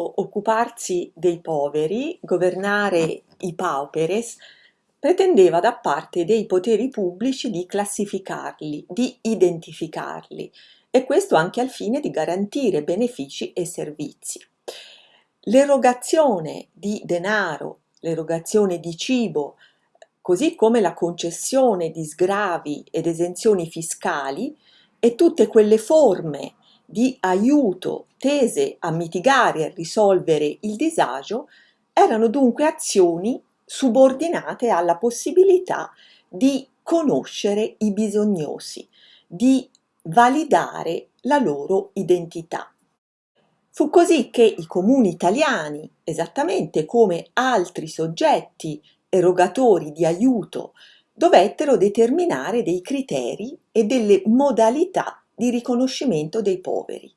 occuparsi dei poveri, governare i pauperes, pretendeva da parte dei poteri pubblici di classificarli, di identificarli, e questo anche al fine di garantire benefici e servizi. L'erogazione di denaro, l'erogazione di cibo, così come la concessione di sgravi ed esenzioni fiscali e tutte quelle forme di aiuto tese a mitigare e risolvere il disagio erano dunque azioni subordinate alla possibilità di conoscere i bisognosi, di validare la loro identità. Fu così che i comuni italiani, esattamente come altri soggetti erogatori di aiuto, dovettero determinare dei criteri e delle modalità di riconoscimento dei poveri.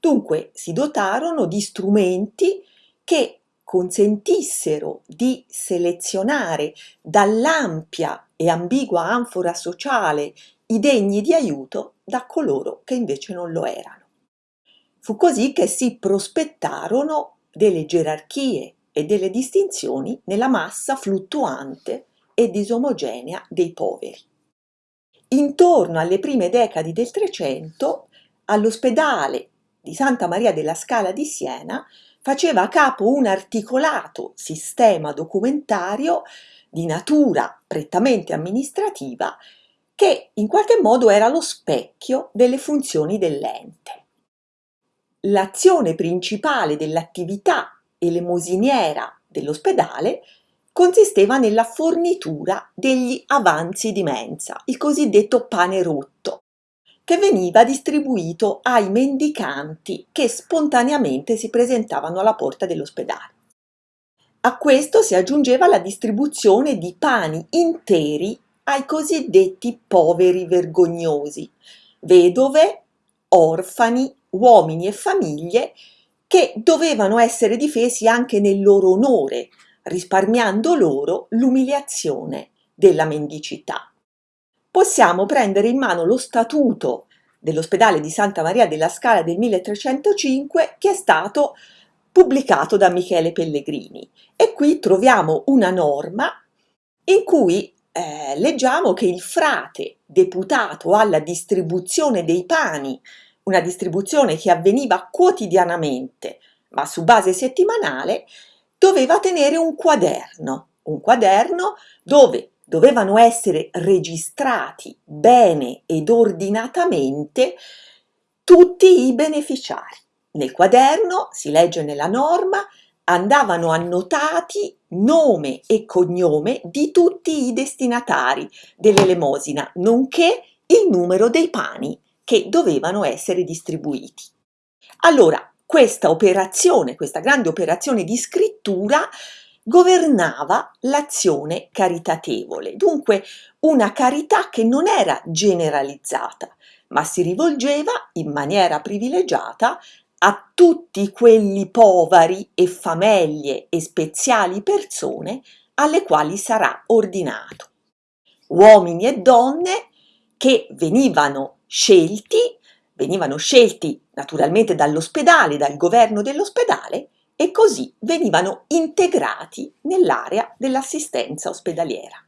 Dunque si dotarono di strumenti che consentissero di selezionare dall'ampia e ambigua anfora sociale i degni di aiuto da coloro che invece non lo erano. Fu così che si prospettarono delle gerarchie e delle distinzioni nella massa fluttuante e disomogenea dei poveri. Intorno alle prime decadi del Trecento, all'ospedale di Santa Maria della Scala di Siena faceva capo un articolato sistema documentario di natura prettamente amministrativa che in qualche modo era lo specchio delle funzioni dell'ente. L'azione principale dell'attività elemosiniera dell'ospedale consisteva nella fornitura degli avanzi di mensa, il cosiddetto pane rotto, che veniva distribuito ai mendicanti che spontaneamente si presentavano alla porta dell'ospedale. A questo si aggiungeva la distribuzione di pani interi ai cosiddetti poveri vergognosi, vedove, orfani, uomini e famiglie che dovevano essere difesi anche nel loro onore, risparmiando loro l'umiliazione della mendicità. Possiamo prendere in mano lo statuto dell'ospedale di Santa Maria della Scala del 1305 che è stato pubblicato da Michele Pellegrini e qui troviamo una norma in cui eh, leggiamo che il frate deputato alla distribuzione dei pani, una distribuzione che avveniva quotidianamente ma su base settimanale, doveva tenere un quaderno, un quaderno dove dovevano essere registrati bene ed ordinatamente tutti i beneficiari. Nel quaderno, si legge nella norma, andavano annotati nome e cognome di tutti i destinatari dell'elemosina, nonché il numero dei pani che dovevano essere distribuiti. Allora, questa operazione, questa grande operazione di scrittura governava l'azione caritatevole, dunque una carità che non era generalizzata, ma si rivolgeva in maniera privilegiata a tutti quelli poveri e famiglie e speziali persone alle quali sarà ordinato. Uomini e donne che venivano scelti venivano scelti naturalmente dall'ospedale, dal governo dell'ospedale e così venivano integrati nell'area dell'assistenza ospedaliera.